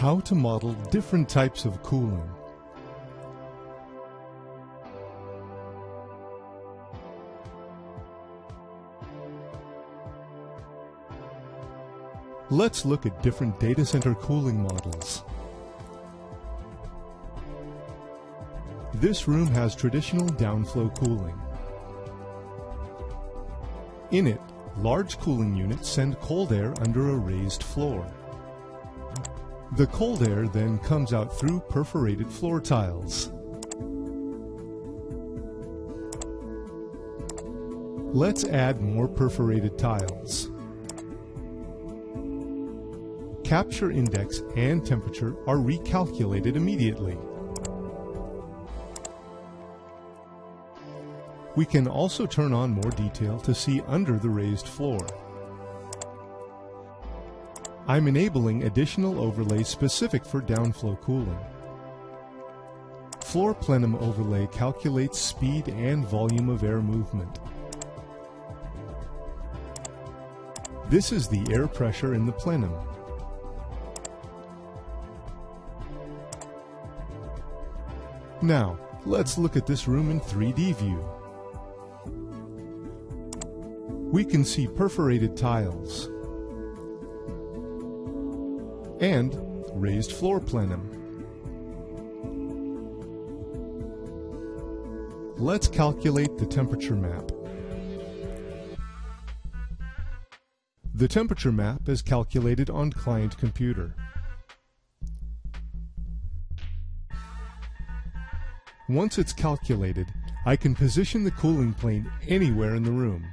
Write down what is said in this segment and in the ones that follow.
How to model different types of cooling. Let's look at different data center cooling models. This room has traditional downflow cooling. In it, large cooling units send cold air under a raised floor. The cold air then comes out through perforated floor tiles. Let's add more perforated tiles. Capture index and temperature are recalculated immediately. We can also turn on more detail to see under the raised floor. I'm enabling additional overlays specific for downflow cooling. Floor plenum overlay calculates speed and volume of air movement. This is the air pressure in the plenum. Now, let's look at this room in 3D view. We can see perforated tiles and raised floor plenum. Let's calculate the temperature map. The temperature map is calculated on client computer. Once it's calculated, I can position the cooling plane anywhere in the room.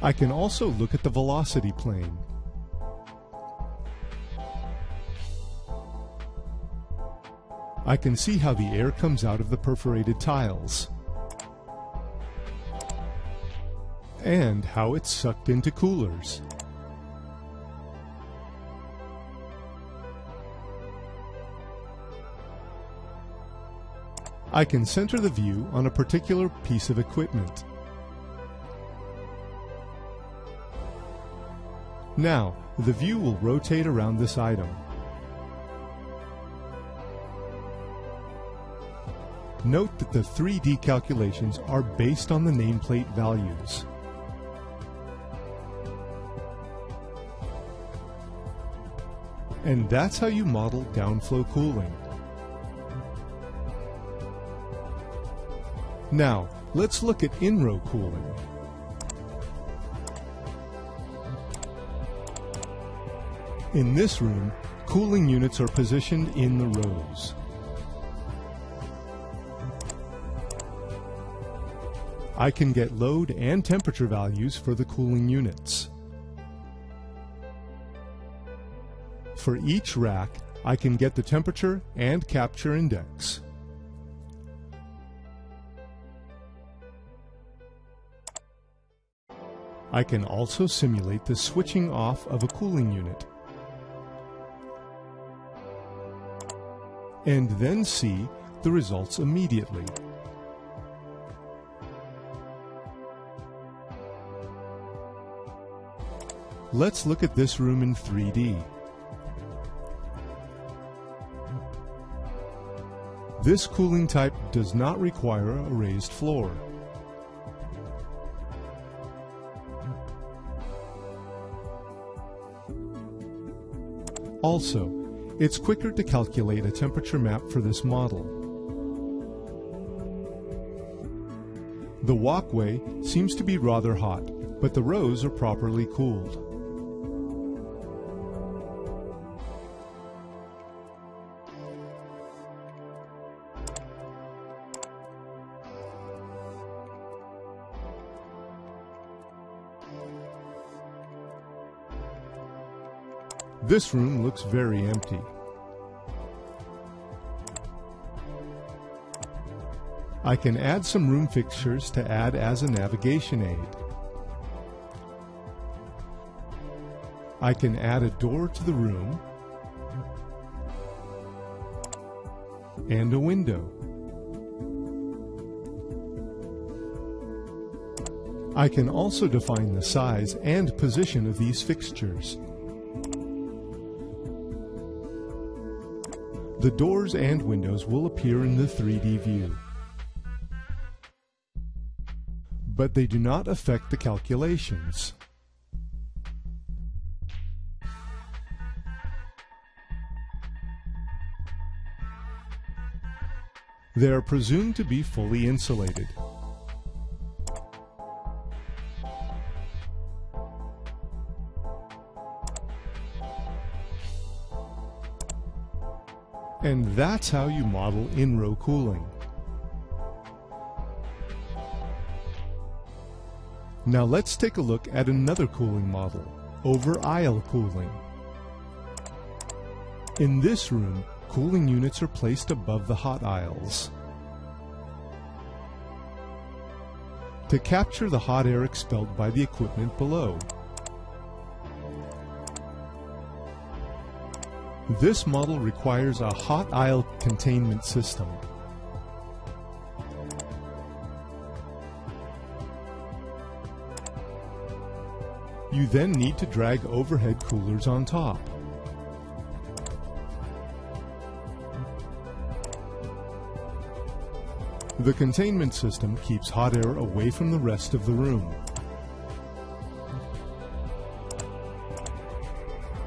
I can also look at the velocity plane. I can see how the air comes out of the perforated tiles and how it's sucked into coolers. I can center the view on a particular piece of equipment. Now, the view will rotate around this item. Note that the 3D calculations are based on the nameplate values. And that's how you model downflow cooling. Now, let's look at in-row cooling. In this room, cooling units are positioned in the rows. I can get load and temperature values for the cooling units. For each rack, I can get the temperature and capture index. I can also simulate the switching off of a cooling unit and then see the results immediately. Let's look at this room in 3D. This cooling type does not require a raised floor. Also, it's quicker to calculate a temperature map for this model. The walkway seems to be rather hot, but the rows are properly cooled. This room looks very empty. I can add some room fixtures to add as a navigation aid. I can add a door to the room and a window. I can also define the size and position of these fixtures. The doors and windows will appear in the 3D view. But they do not affect the calculations. They are presumed to be fully insulated. And that's how you model in-row cooling. Now let's take a look at another cooling model, over-aisle cooling. In this room, cooling units are placed above the hot aisles. To capture the hot air expelled by the equipment below, This model requires a hot aisle containment system. You then need to drag overhead coolers on top. The containment system keeps hot air away from the rest of the room.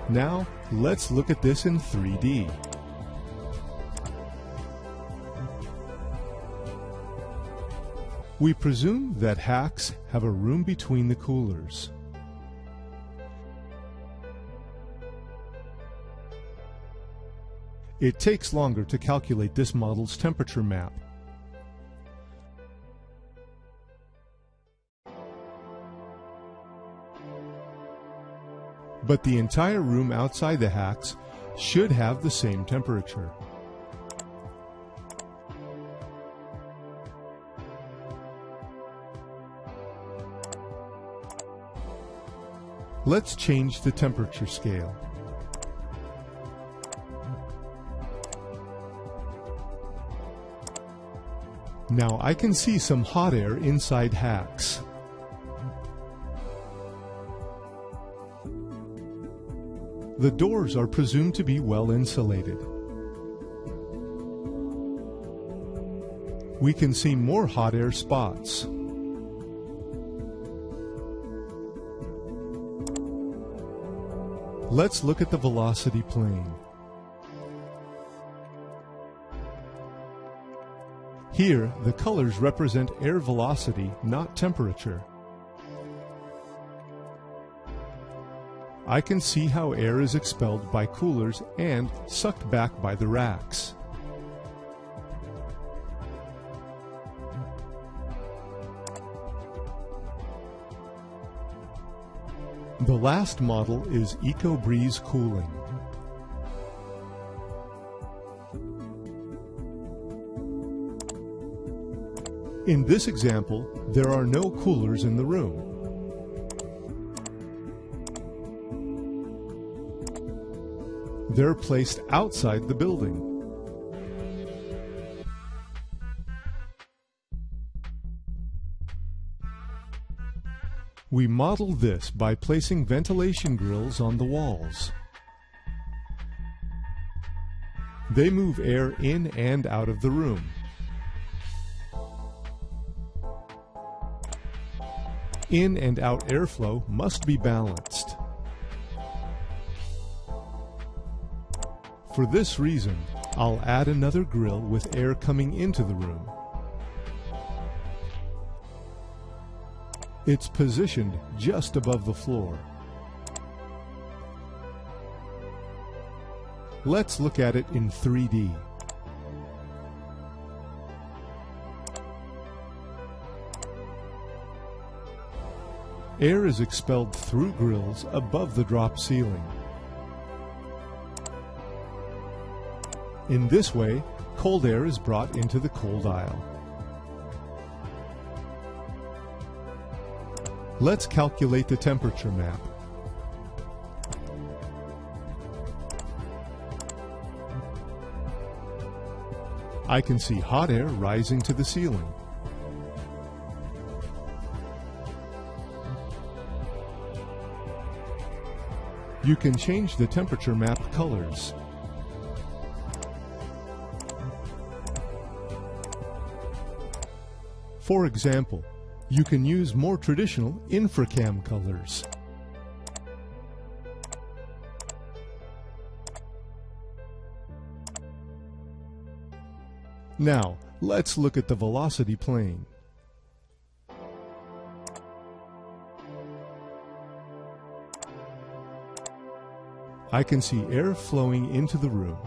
Now, let's look at this in 3D. We presume that HACS have a room between the coolers. It takes longer to calculate this model's temperature map. But the entire room outside the HACS should have the same temperature. Let's change the temperature scale. Now I can see some hot air inside HACS. The doors are presumed to be well insulated. We can see more hot air spots. Let's look at the velocity plane. Here, the colors represent air velocity, not temperature. I can see how air is expelled by coolers and sucked back by the racks. The last model is EcoBreeze Cooling. In this example, there are no coolers in the room. They're placed outside the building. We model this by placing ventilation grills on the walls. They move air in and out of the room. In and out airflow must be balanced. For this reason, I'll add another grill with air coming into the room. It's positioned just above the floor. Let's look at it in 3D. Air is expelled through grills above the drop ceiling. In this way, cold air is brought into the cold aisle. Let's calculate the temperature map. I can see hot air rising to the ceiling. You can change the temperature map colors. For example, you can use more traditional infracam colors. Now, let's look at the velocity plane. I can see air flowing into the room.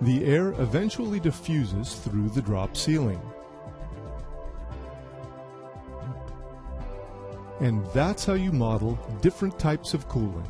The air eventually diffuses through the drop ceiling. And that's how you model different types of cooling.